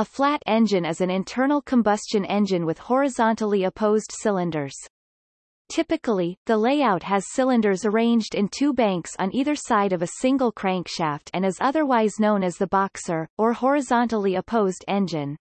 A flat engine is an internal combustion engine with horizontally opposed cylinders. Typically, the layout has cylinders arranged in two banks on either side of a single crankshaft and is otherwise known as the boxer, or horizontally opposed engine.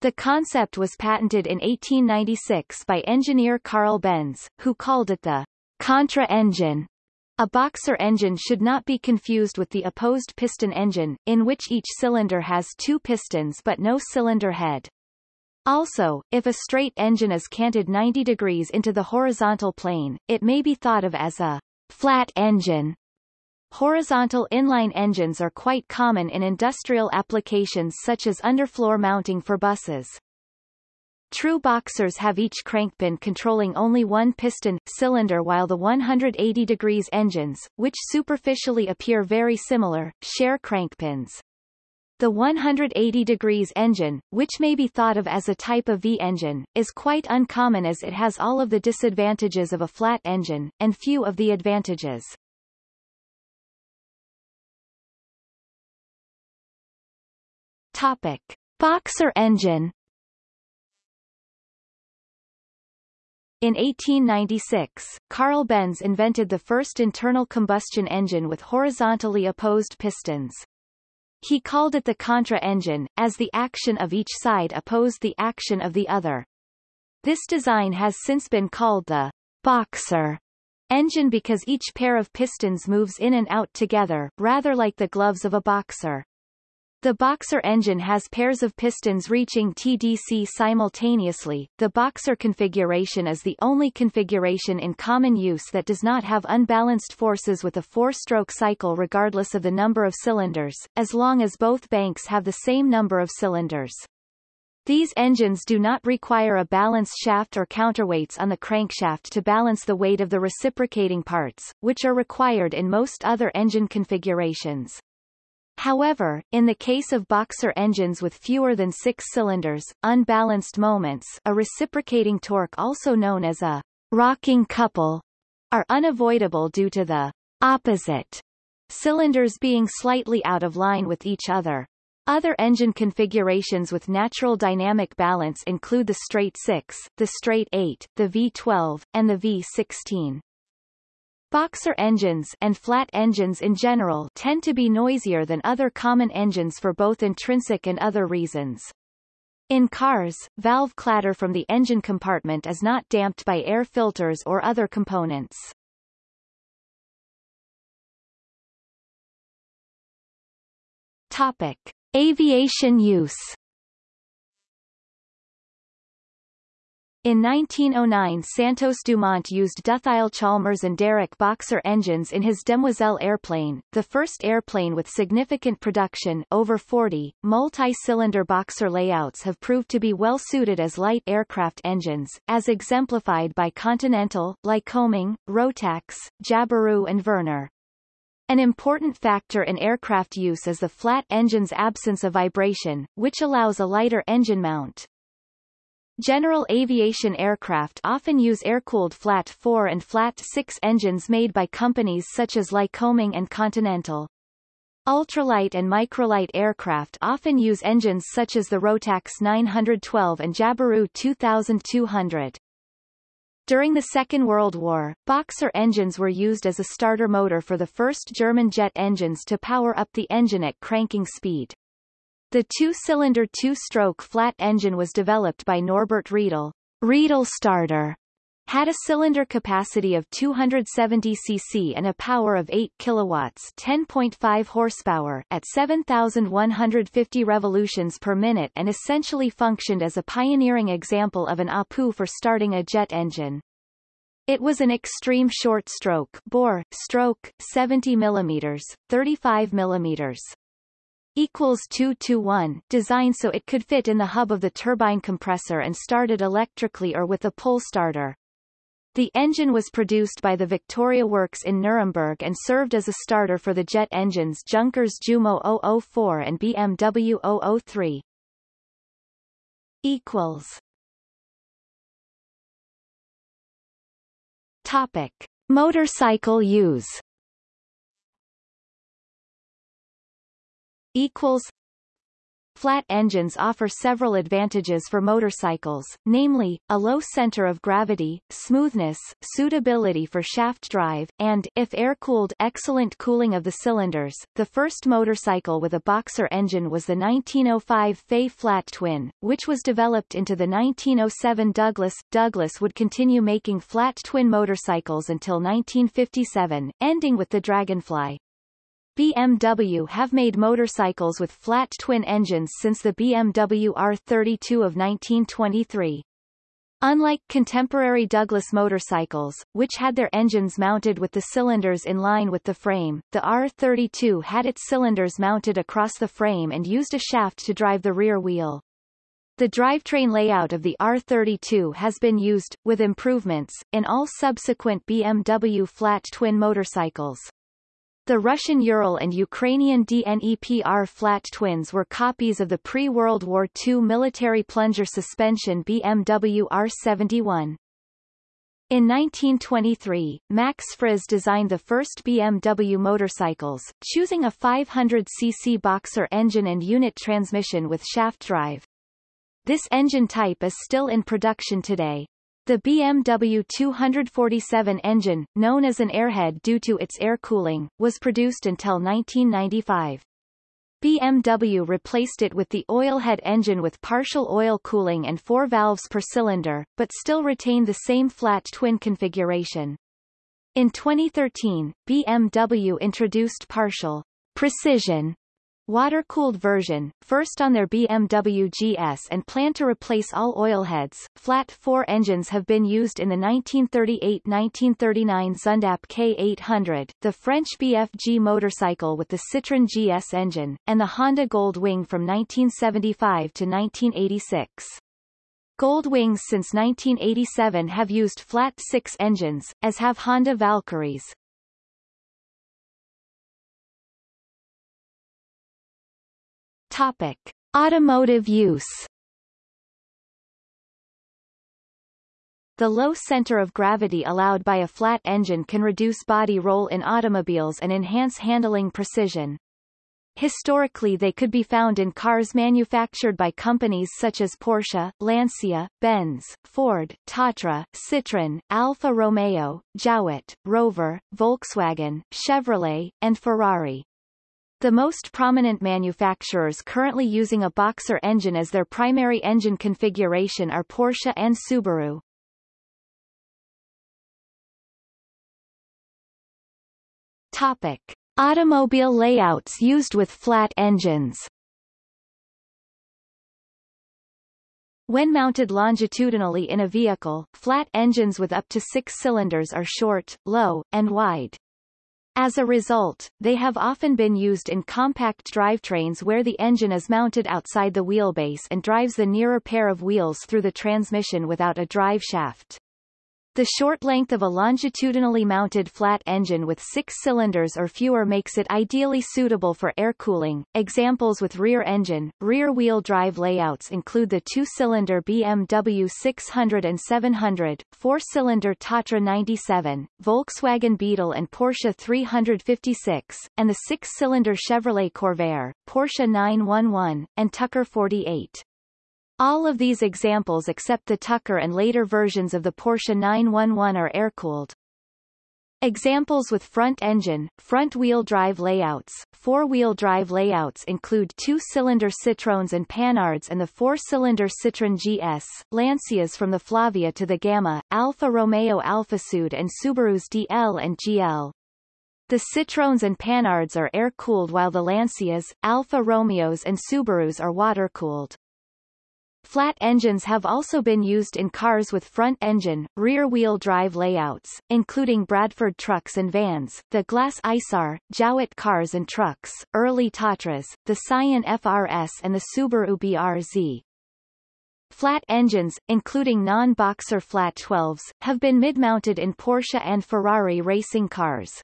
The concept was patented in 1896 by engineer Carl Benz, who called it the contra engine. A boxer engine should not be confused with the opposed piston engine, in which each cylinder has two pistons but no cylinder head. Also, if a straight engine is canted 90 degrees into the horizontal plane, it may be thought of as a flat engine. Horizontal inline engines are quite common in industrial applications such as underfloor mounting for buses. True boxers have each crankpin controlling only one piston cylinder while the 180 degrees engines, which superficially appear very similar, share crankpins. The 180 degrees engine, which may be thought of as a type of V-engine, is quite uncommon as it has all of the disadvantages of a flat engine, and few of the advantages. Topic. Boxer engine In 1896, Carl Benz invented the first internal combustion engine with horizontally opposed pistons. He called it the contra engine, as the action of each side opposed the action of the other. This design has since been called the boxer engine because each pair of pistons moves in and out together, rather like the gloves of a boxer. The Boxer engine has pairs of pistons reaching TDC simultaneously. The Boxer configuration is the only configuration in common use that does not have unbalanced forces with a four-stroke cycle regardless of the number of cylinders, as long as both banks have the same number of cylinders. These engines do not require a balance shaft or counterweights on the crankshaft to balance the weight of the reciprocating parts, which are required in most other engine configurations. However, in the case of boxer engines with fewer than six cylinders, unbalanced moments a reciprocating torque also known as a rocking couple are unavoidable due to the opposite cylinders being slightly out of line with each other. Other engine configurations with natural dynamic balance include the straight 6, the straight 8, the V12, and the V16. Boxer engines and flat engines in general tend to be noisier than other common engines for both intrinsic and other reasons. In cars, valve clatter from the engine compartment is not damped by air filters or other components. Topic. Aviation use In 1909 Santos Dumont used Dutheil Chalmers and Darracq Boxer engines in his Demoiselle airplane, the first airplane with significant production over 40, multi-cylinder Boxer layouts have proved to be well suited as light aircraft engines, as exemplified by Continental, Lycoming, Rotax, Jabiru and Werner. An important factor in aircraft use is the flat engine's absence of vibration, which allows a lighter engine mount. General aviation aircraft often use air-cooled flat 4 and flat 6 engines made by companies such as Lycoming and Continental. Ultralight and microlight aircraft often use engines such as the Rotax 912 and Jabiru 2200. During the Second World War, Boxer engines were used as a starter motor for the first German jet engines to power up the engine at cranking speed. The two-cylinder two-stroke flat engine was developed by Norbert Riedel. Riedel starter had a cylinder capacity of 270 cc and a power of 8 kilowatts 10.5 horsepower at 7,150 revolutions per minute and essentially functioned as a pioneering example of an APU for starting a jet engine. It was an extreme short stroke bore, stroke, 70 mm, 35 mm equals 2 to 1 designed so it could fit in the hub of the turbine compressor and started electrically or with a pull starter. The engine was produced by the Victoria Works in Nuremberg and served as a starter for the jet engines Junkers Jumo 004 and BMW 003. Equals. Topic. Motorcycle use equals flat engines offer several advantages for motorcycles, namely, a low center of gravity, smoothness, suitability for shaft drive, and, if air-cooled, excellent cooling of the cylinders. The first motorcycle with a boxer engine was the 1905 Fée Flat Twin, which was developed into the 1907 Douglas. Douglas would continue making flat twin motorcycles until 1957, ending with the Dragonfly. BMW have made motorcycles with flat twin engines since the BMW R32 of 1923. Unlike contemporary Douglas motorcycles, which had their engines mounted with the cylinders in line with the frame, the R32 had its cylinders mounted across the frame and used a shaft to drive the rear wheel. The drivetrain layout of the R32 has been used, with improvements, in all subsequent BMW flat twin motorcycles. The Russian Ural and Ukrainian DNEPR flat twins were copies of the pre-World War II military plunger suspension BMW R71. In 1923, Max Friz designed the first BMW motorcycles, choosing a 500cc boxer engine and unit transmission with shaft drive. This engine type is still in production today. The BMW 247 engine, known as an airhead due to its air cooling, was produced until 1995. BMW replaced it with the oilhead engine with partial oil cooling and four valves per cylinder, but still retained the same flat twin configuration. In 2013, BMW introduced partial precision water-cooled version, first on their BMW GS and plan to replace all oilheads. Flat 4 engines have been used in the 1938-1939 Zündapp K800, the French BFG motorcycle with the Citroën GS engine, and the Honda Gold Wing from 1975 to 1986. Gold Wings since 1987 have used flat 6 engines, as have Honda Valkyries. Topic: Automotive use. The low center of gravity allowed by a flat engine can reduce body roll in automobiles and enhance handling precision. Historically they could be found in cars manufactured by companies such as Porsche, Lancia, Benz, Ford, Tatra, Citroën, Alfa Romeo, Jowett, Rover, Volkswagen, Chevrolet, and Ferrari. The most prominent manufacturers currently using a boxer engine as their primary engine configuration are Porsche and Subaru. Topic. Automobile layouts used with flat engines When mounted longitudinally in a vehicle, flat engines with up to six cylinders are short, low, and wide. As a result, they have often been used in compact drivetrains where the engine is mounted outside the wheelbase and drives the nearer pair of wheels through the transmission without a drive shaft. The short length of a longitudinally mounted flat engine with six cylinders or fewer makes it ideally suitable for air cooling. Examples with rear engine, rear-wheel drive layouts include the two-cylinder BMW 600 and 700, four-cylinder Tatra 97, Volkswagen Beetle and Porsche 356, and the six-cylinder Chevrolet Corvair, Porsche 911, and Tucker 48. All of these examples except the Tucker and later versions of the Porsche 911 are air-cooled. Examples with front engine, front-wheel drive layouts, four-wheel drive layouts include two-cylinder Citroens and Panhards and the four-cylinder Citroën GS, Lancias from the Flavia to the Gamma, Alfa Romeo Alfasud and Subaru's DL and GL. The Citroens and Panhards are air-cooled while the Lancias, Alfa Romeos and Subarus are water-cooled. Flat engines have also been used in cars with front-engine, rear-wheel drive layouts, including Bradford trucks and vans, the Glas Isar, Jowett cars and trucks, early Tatras, the Scion FRS and the Subaru BRZ. Flat engines, including non-boxer flat 12s, have been mid-mounted in Porsche and Ferrari racing cars.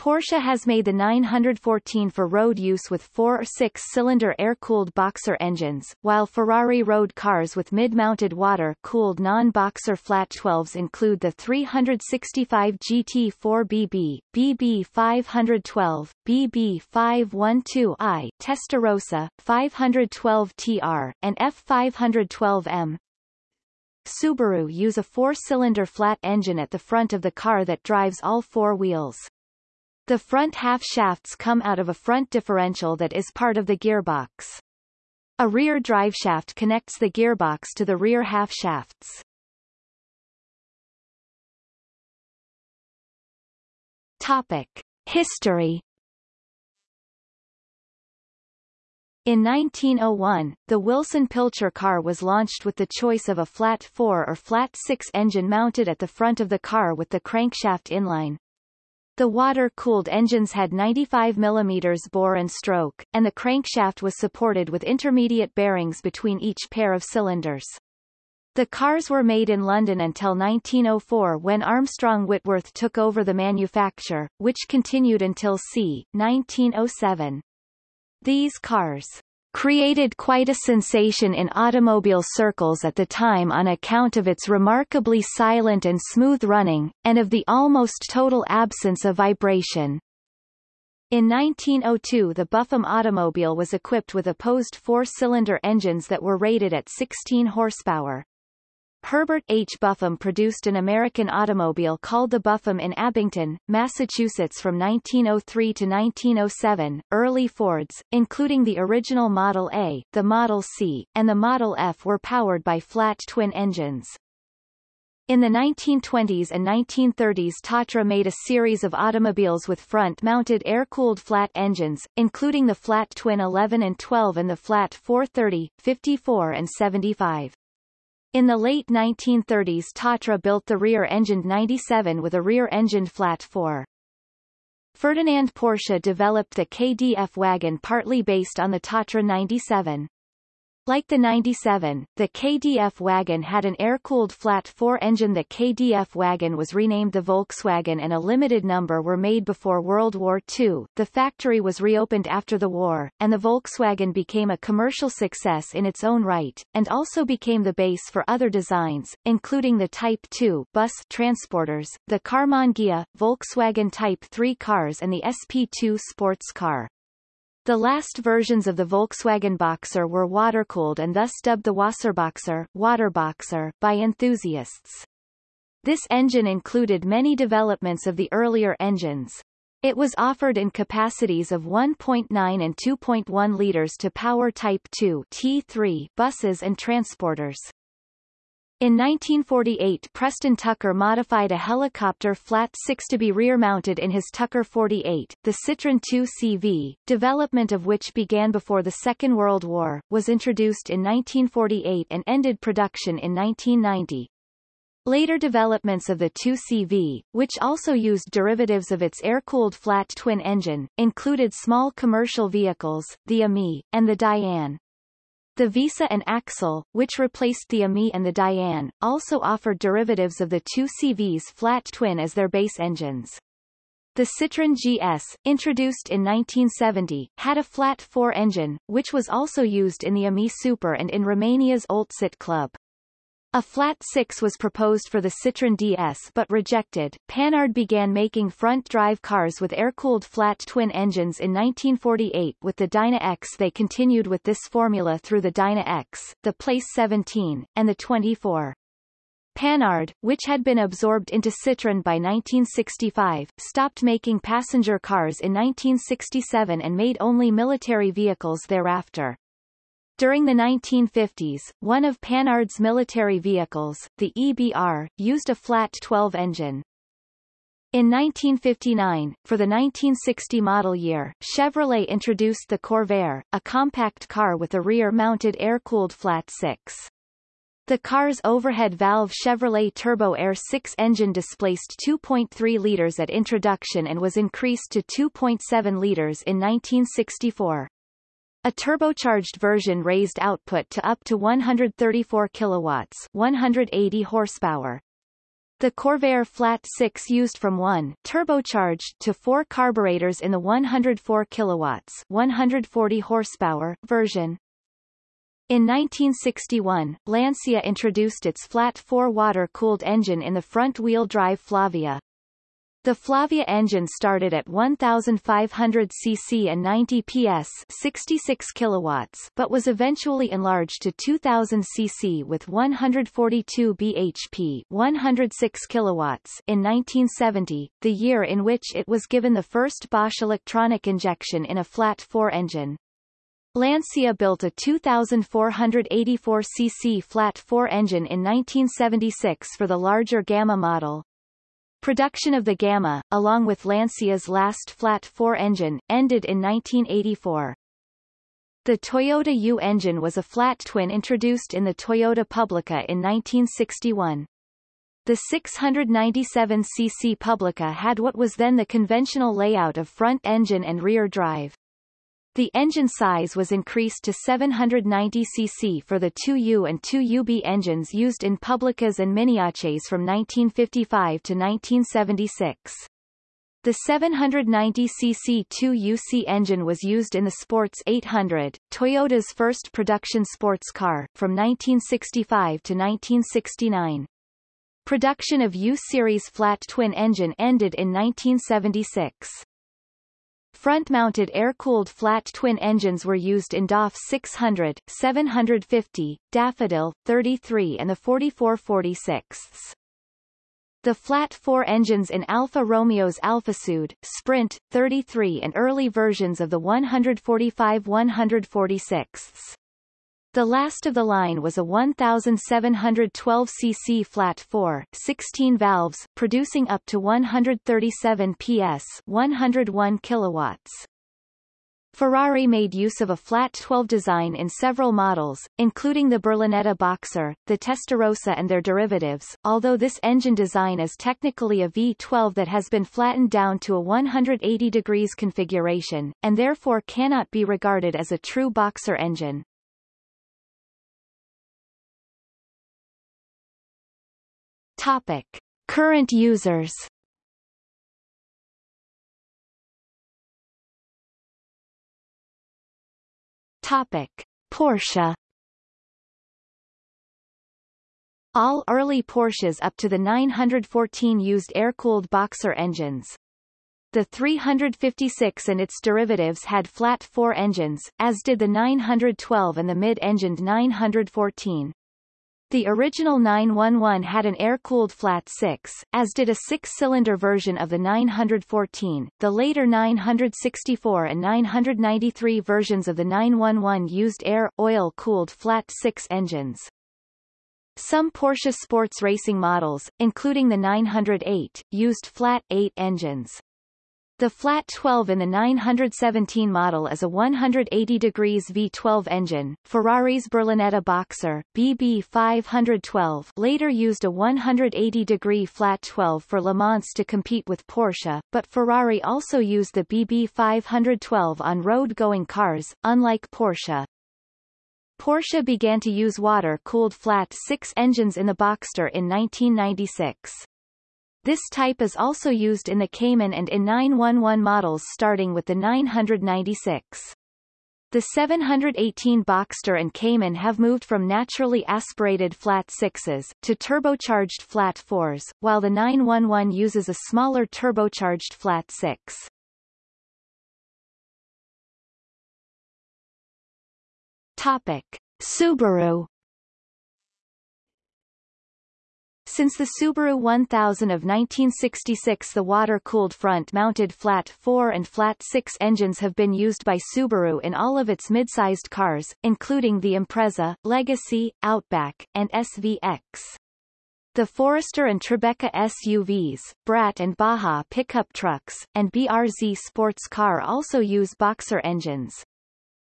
Porsche has made the 914 for road use with four or six-cylinder air-cooled boxer engines, while Ferrari road cars with mid-mounted water-cooled non-boxer flat 12s include the 365 GT4BB, BB512, BB512i, Testarossa, 512TR, and F512M. Subaru use a four-cylinder flat engine at the front of the car that drives all four wheels. The front half shafts come out of a front differential that is part of the gearbox. A rear drive shaft connects the gearbox to the rear half shafts. Topic. History In 1901, the Wilson-Pilcher car was launched with the choice of a flat 4 or flat 6 engine mounted at the front of the car with the crankshaft inline. The water-cooled engines had 95 mm bore and stroke, and the crankshaft was supported with intermediate bearings between each pair of cylinders. The cars were made in London until 1904 when Armstrong Whitworth took over the manufacture, which continued until c. 1907. These cars created quite a sensation in automobile circles at the time on account of its remarkably silent and smooth running, and of the almost total absence of vibration. In 1902 the Buffum automobile was equipped with opposed four-cylinder engines that were rated at 16 horsepower. Herbert H. Buffum produced an American automobile called the Buffum in Abington, Massachusetts from 1903 to 1907. Early Fords, including the original Model A, the Model C, and the Model F were powered by flat twin engines. In the 1920s and 1930s Tatra made a series of automobiles with front-mounted air-cooled flat engines, including the flat twin 11 and 12 and the flat 430, 54 and 75. In the late 1930s Tatra built the rear-engined 97 with a rear-engined flat 4. Ferdinand Porsche developed the KDF wagon partly based on the Tatra 97. Like the 97, the KDF wagon had an air-cooled flat four-engine The KDF wagon was renamed the Volkswagen and a limited number were made before World War II. The factory was reopened after the war, and the Volkswagen became a commercial success in its own right, and also became the base for other designs, including the Type 2 bus transporters, the Karmann Ghia, Volkswagen Type 3 cars and the SP2 sports car. The last versions of the Volkswagen Boxer were water-cooled and thus dubbed the Wasserboxer, Waterboxer by enthusiasts. This engine included many developments of the earlier engines. It was offered in capacities of 1.9 and 2.1 liters to power Type 2 T3 buses and transporters. In 1948 Preston Tucker modified a helicopter flat 6 to be rear-mounted in his Tucker 48, the Citroën 2CV, development of which began before the Second World War, was introduced in 1948 and ended production in 1990. Later developments of the 2CV, which also used derivatives of its air-cooled flat twin engine, included small commercial vehicles, the Ami, and the Diane. The Visa and Axel, which replaced the Ami and the Diane, also offered derivatives of the two CV's flat twin as their base engines. The Citroën GS, introduced in 1970, had a flat four engine, which was also used in the Ami Super and in Romania's Oltcit Club. A flat six was proposed for the Citroën DS but rejected. Panhard began making front-drive cars with air-cooled flat twin engines in 1948 with the Dyna X. They continued with this formula through the Dyna X, the Place 17, and the 24. Panhard, which had been absorbed into Citroën by 1965, stopped making passenger cars in 1967 and made only military vehicles thereafter. During the 1950s, one of Panhard's military vehicles, the EBR, used a flat 12 engine. In 1959, for the 1960 model year, Chevrolet introduced the Corvair, a compact car with a rear-mounted air-cooled flat 6. The car's overhead valve Chevrolet Turbo Air 6 engine displaced 2.3 liters at introduction and was increased to 2.7 liters in 1964. A turbocharged version raised output to up to 134 kilowatts, 180 horsepower. The Corvair Flat 6 used from 1 turbocharged to 4 carburetors in the 104 kilowatts 140 horsepower version. In 1961, Lancia introduced its flat 4 water-cooled engine in the front-wheel drive Flavia. The Flavia engine started at 1,500 cc and 90 PS 66 kilowatts, but was eventually enlarged to 2,000 cc with 142 bhp 106 kilowatts in 1970, the year in which it was given the first Bosch electronic injection in a flat 4 engine. Lancia built a 2,484 cc flat 4 engine in 1976 for the larger Gamma model. Production of the Gamma, along with Lancia's last flat 4 engine, ended in 1984. The Toyota U engine was a flat twin introduced in the Toyota Publica in 1961. The 697cc Publica had what was then the conventional layout of front engine and rear drive. The engine size was increased to 790 cc for the 2U and 2UB engines used in Publicas and Miniaces from 1955 to 1976. The 790cc 2UC engine was used in the Sports 800, Toyota's first production sports car, from 1965 to 1969. Production of U-Series flat twin engine ended in 1976. Front-mounted air-cooled flat twin engines were used in DAF 600, 750, Daffodil, 33 and the 4446. The flat four engines in Alfa Romeo's Alfasud, Sprint, 33 and early versions of the 145-146. The last of the line was a 1,712 cc flat 4, 16 valves, producing up to 137 PS 101 kilowatts. Ferrari made use of a flat 12 design in several models, including the Berlinetta Boxer, the Testarossa and their derivatives, although this engine design is technically a V12 that has been flattened down to a 180 degrees configuration, and therefore cannot be regarded as a true boxer engine. Topic. Current users Topic. Porsche All early Porsches up to the 914 used air-cooled boxer engines. The 356 and its derivatives had flat four engines, as did the 912 and the mid-engined 914. The original 911 had an air-cooled flat 6, as did a six-cylinder version of the 914. The later 964 and 993 versions of the 911 used air-oil-cooled flat 6 engines. Some Porsche sports racing models, including the 908, used flat 8 engines. The flat 12 in the 917 model is a 180 degrees V12 engine. Ferrari's Berlinetta Boxer BB 512 later used a 180 degree flat 12 for Le Mans to compete with Porsche, but Ferrari also used the BB 512 on road-going cars, unlike Porsche. Porsche began to use water-cooled flat 6 engines in the Boxster in 1996. This type is also used in the Cayman and in 911 models starting with the 996. The 718 Boxster and Cayman have moved from naturally aspirated flat sixes to turbocharged flat fours, while the 911 uses a smaller turbocharged flat six. Topic. Subaru Since the Subaru 1000 of 1966 the water-cooled front-mounted flat 4 and flat 6 engines have been used by Subaru in all of its mid-sized cars, including the Impreza, Legacy, Outback, and SVX. The Forester and Tribeca SUVs, Brat and Baja pickup trucks, and BRZ sports car also use boxer engines.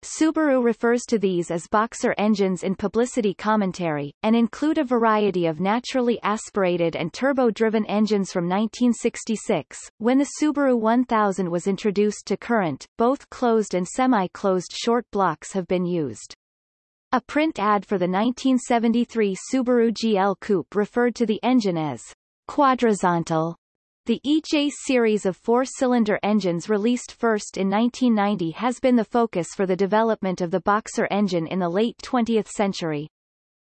Subaru refers to these as boxer engines in publicity commentary, and include a variety of naturally aspirated and turbo-driven engines from 1966, when the Subaru 1000 was introduced to current, both closed and semi-closed short blocks have been used. A print ad for the 1973 Subaru GL Coupe referred to the engine as Quadrizontal. The EJ series of four-cylinder engines released first in 1990 has been the focus for the development of the Boxer engine in the late 20th century.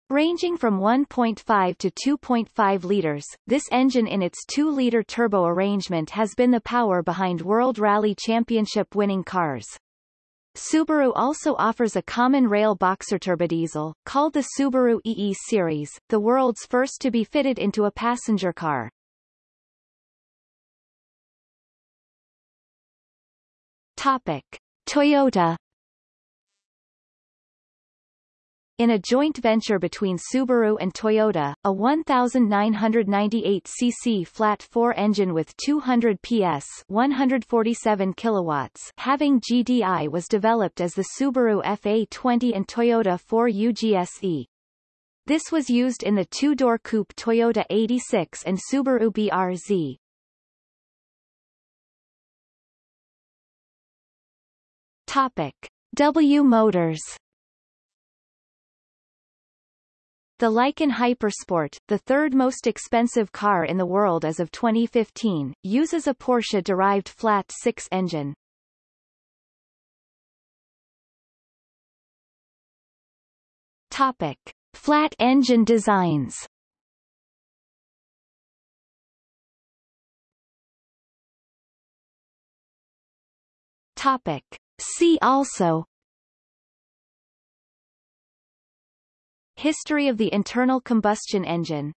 Ranging from 1.5 to 2.5 liters, this engine in its 2-liter turbo arrangement has been the power behind World Rally Championship winning cars. Subaru also offers a common rail boxer turbodiesel, called the Subaru EE series, the world's first to be fitted into a passenger car. Topic. Toyota In a joint venture between Subaru and Toyota, a 1998cc flat-4 engine with 200 PS 147 kilowatts having GDI was developed as the Subaru FA20 and Toyota 4U GSE. This was used in the two-door coupe Toyota 86 and Subaru BRZ. Topic. W Motors The Lykan Hypersport, the third most expensive car in the world as of 2015, uses a Porsche-derived flat-six engine. Topic. Flat engine designs Topic. See also. History of the internal combustion engine